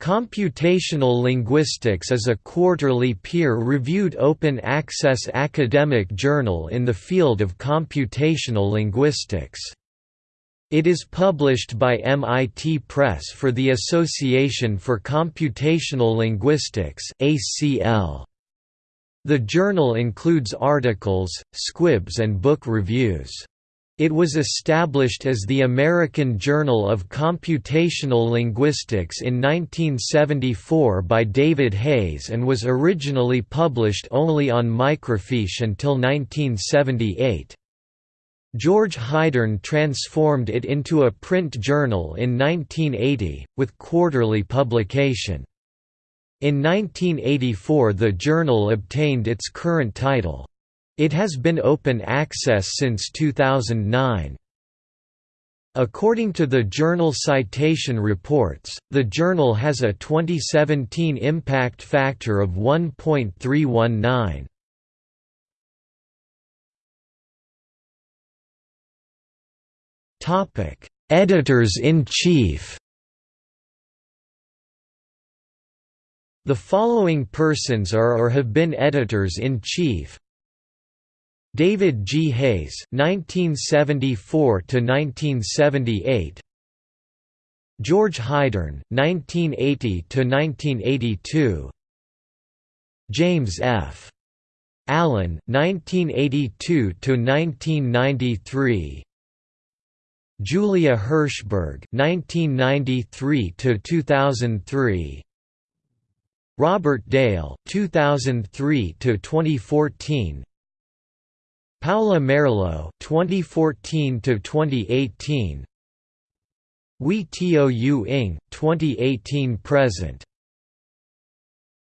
Computational Linguistics is a quarterly peer-reviewed open-access academic journal in the field of computational linguistics. It is published by MIT Press for the Association for Computational Linguistics The journal includes articles, squibs and book reviews. It was established as the American Journal of Computational Linguistics in 1974 by David Hays and was originally published only on microfiche until 1978. George Heidorn transformed it into a print journal in 1980, with quarterly publication. In 1984 the journal obtained its current title. It has been open access since 2009. According to the Journal Citation Reports, the journal has a 2017 impact factor of 1.319. Topic: Editors-in-Chief. The following persons are or have been editors-in-chief: David G. Hays (1974–1978), George Heidorn (1980–1982), James F. Allen (1982–1993), Julia Hirschberg (1993–2003). Robert Dale, 2003 to 2014. Paola Merlo 2014 to 2018 Hwee Tou Ng 2018 present